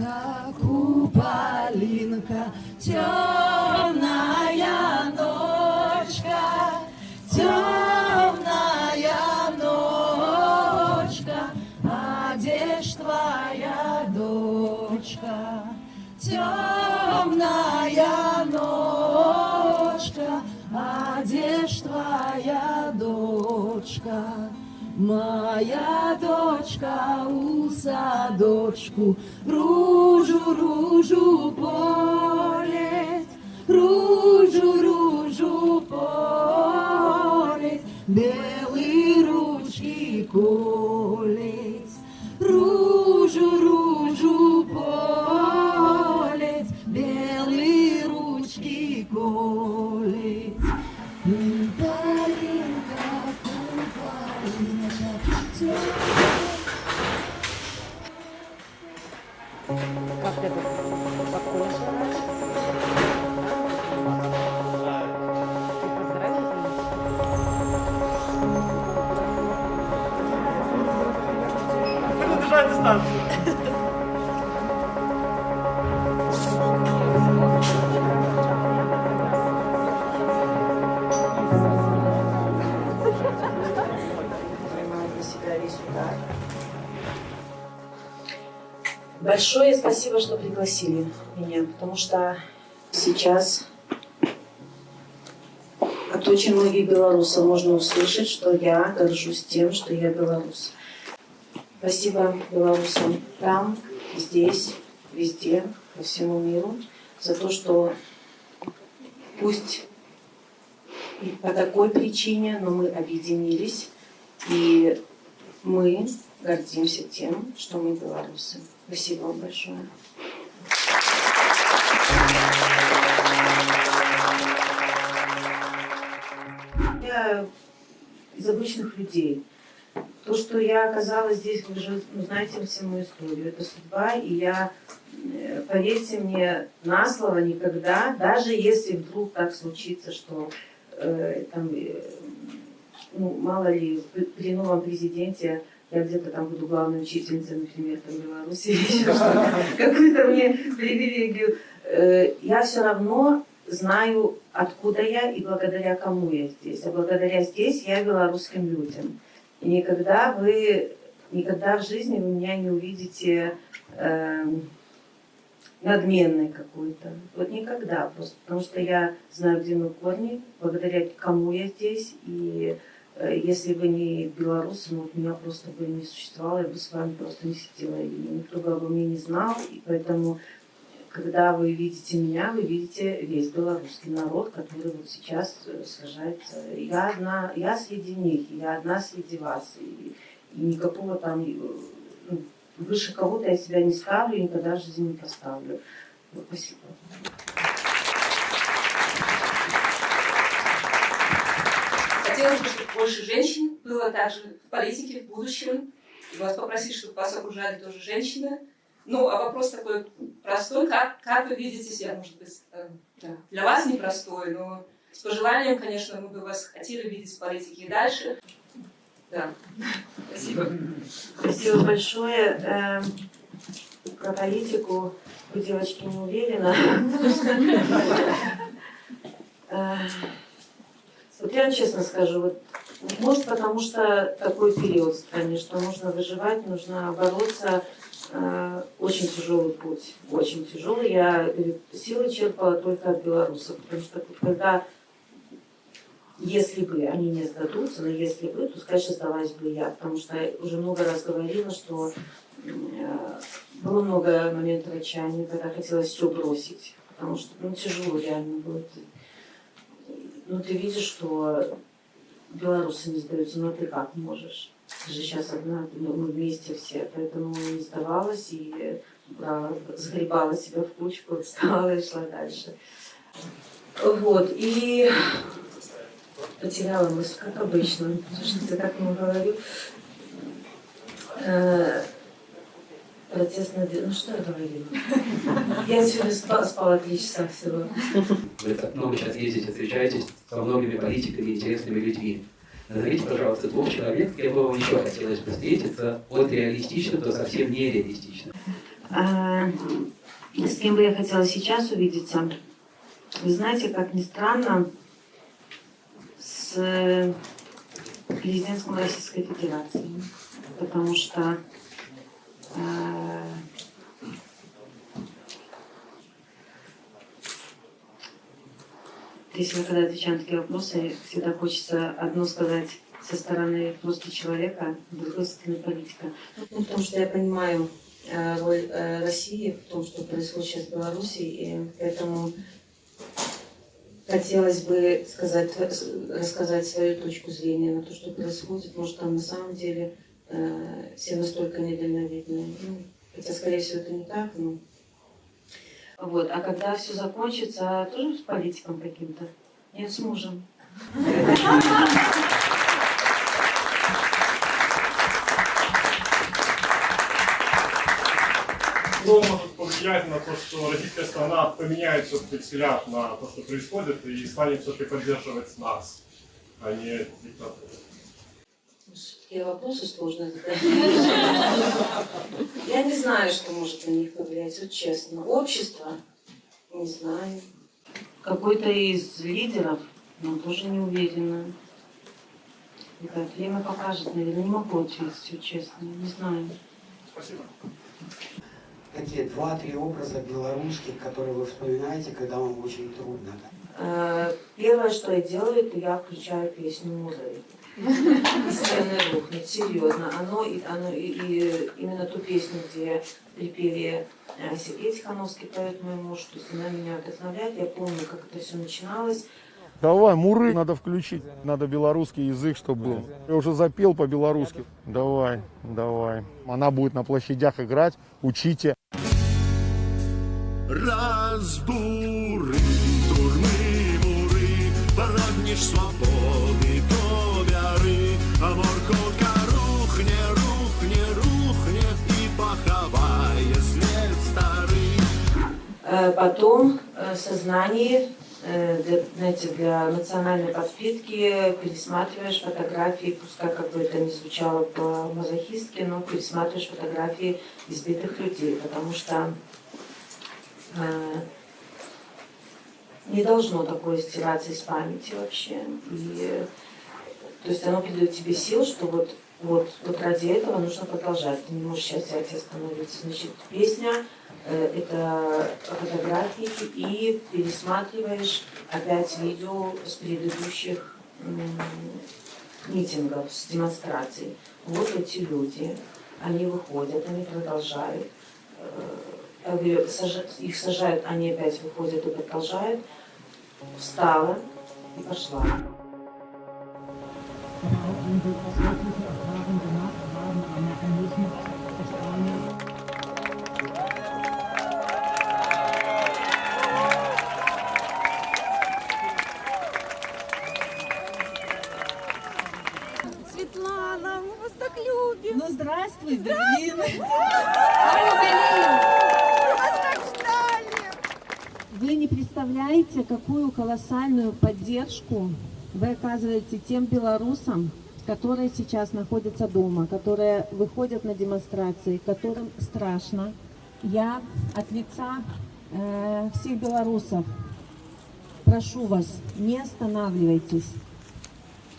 Куполинка, куполинка, темная ночка, темная ночка, а твоя дочка? Темная ночка, а где ж твоя дочка? Моя дочка у садочку ружу, ружу полет, ружу, ружу полет, белые ручки колет, Весь удар. Большое спасибо, что пригласили меня, потому что сейчас от очень многих белорусов можно услышать, что я горжусь тем, что я белорус. Спасибо белорусам там, здесь, везде, по всему миру, за то, что пусть и по такой причине, но мы объединились и мы гордимся тем, что мы белорусы. Спасибо вам большое. Я из обычных людей. То, что я оказалась здесь, вы же ну, знаете всю мою историю. Это судьба, и я, э, поверьте мне, на слово никогда, даже если вдруг так случится, что э, там, э, ну, мало ли, при- новом президенте я где-то там буду главной учительницей, например, там, в Беларуси или еще что-то, какую-то мне привилегию. Э, Я все равно знаю, откуда я и благодаря кому я здесь. А благодаря здесь я белорусским людям. Никогда вы, никогда в жизни вы меня не увидите эм, надменной какой-то. Вот никогда просто. Потому что я знаю, где мои корни, благодаря кому я здесь. И э, если бы не белорусы, ну, вот меня просто бы не существовало, я бы с вами просто не сидела. И никто бы обо мне не знал. И поэтому, когда вы видите меня, вы видите весь белорусский народ, который вот сейчас э, сражается. Я одна, я среди них, я одна среди вас. И, и никакого там э, ну, выше кого-то я себя не ставлю и никогда в жизни не поставлю. Вот, спасибо. Хотелось бы, чтобы больше женщин было также в политике в будущем. И вас попросить, чтобы вас окружали тоже женщины. Ну, а вопрос такой простой. Как, как вы видите себя, может быть, э, для вас непростой, но с пожеланием, конечно, мы бы вас хотели видеть в политике и дальше. Да, спасибо. Спасибо большое. Эм, Про политику вы, девочки, не уверена. Э, Вот я честно скажу, вот, может потому что такой период в стране, что нужно выживать, нужно бороться. Э, Очень тяжелый путь, очень тяжелый. Я говорю, силы черпала только от белорусов, потому что когда если бы они не сдадутся, но если бы, то, конечно, сдалась бы я, потому что я уже много раз говорила, что э, было много моментов отчаяния, когда хотелось все бросить, потому что ну, тяжело реально было. Ты- Ну, ты видишь, что белорусы не сдаются, но ты как можешь? Ты же сейчас одна, ну, мы вместе все, поэтому не сдавалась и брала, сгребала себя в кучку, встала и шла дальше. Вот, и потеряла мысль, как обычно, потому что я так много говорю. Э, Протестное движение. Ну что я говорила? Я сегодня спала, спала три часа всего. Вы так много сейчас ездите, встречаетесь со многими политиками, интересными людьми. Назовите, пожалуйста, двух человек, с кем бы вам еще хотелось бы встретиться, от реалистично до совсем нереалистично. А, С кем бы я хотела сейчас увидеться? Вы знаете, как ни странно, с президентом Российской Федерации. Потому что если я когда отвечаю на такие вопросы, всегда хочется одно сказать со стороны просто человека, другой со стороны политика. Ну, потому что я понимаю э, роль э, России в том, что происходит сейчас в Беларуси, и поэтому хотелось бы сказать, рассказать свою точку зрения на то, что происходит. Может, там на самом деле э, все настолько недальновидные. Ну, хотя, скорее всего, это не так, но... Вот. А когда все закончится, тоже с политиком каким-то? Нет, с мужем. Кто может повлиять на то, что российская страна поменяет все-таки взгляд на то, что происходит, и станет все-таки поддерживать нас, а не диктатуру? Такие вопросы сложные. Я не знаю, что может на них повлиять, вот честно. Общество? Не знаю. Какой-то из лидеров, но тоже не уверена. Это время покажет, наверное, не могу ответить, все честно, не знаю. Спасибо. Такие два-три образа белорусских, которые вы вспоминаете, когда вам очень трудно. Э, Первое, что я делаю, это я включаю песню Мудрой. И стены рухнет, серьезно. Оно, и, оно, и, и именно ту песню, где припели э, Сергей Тихановский поет мой муж, то есть она меня вдохновляет. Я помню, как это все начиналось. Давай, муры надо включить. Надо белорусский язык, чтобы был. Я уже запел по-белорусски. Давай, давай. Она будет на площадях играть. Учите. Разбури прагнеш свободи до вяри, а морковка рухне, рухне, рухне и поховає след старий. Э, Потом э, в сознании, э, для, знаете, для национальной подпитки пересматриваешь фотографии, пускай как бы это не звучало по-мазохистски, но пересматриваешь фотографии избитых людей, потому что э, не должно такое стираться из памяти вообще. И, э, то есть оно придает тебе сил, что вот, вот, вот ради этого нужно продолжать. Ты не можешь сейчас взять и остановиться. Значит, песня э, это фотографии и пересматриваешь опять видео с предыдущих м, митингов, с демонстраций. Вот эти люди, они выходят, они продолжают. Э, их сажают, они опять выходят и продолжают. Встала и пошла. Светлана, мы вас так любим. Ну, здравствуй, Галина. Вы не представляете, какую колоссальную поддержку вы оказываете тем белорусам, которые сейчас находятся дома, которые выходят на демонстрации, которым страшно. Я от лица э, всех белорусов прошу вас, не останавливайтесь.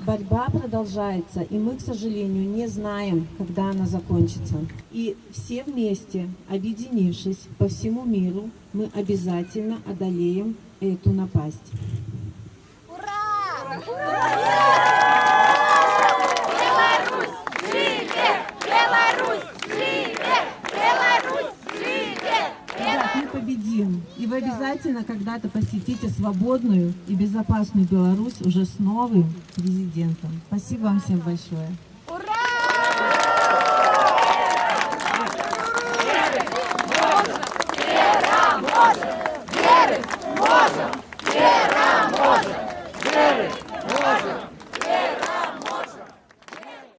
Борьба продолжается, и мы, к сожалению, не знаем, когда она закончится. И все вместе, объединившись по всему миру, мы обязательно одолеем эту напасть. Ребят, мы победим, и вы обязательно когда-то посетите свободную и безопасную Беларусь уже с новым президентом. Спасибо вам всем большое. Ура! Верить можно! Верить можно! Верить можно!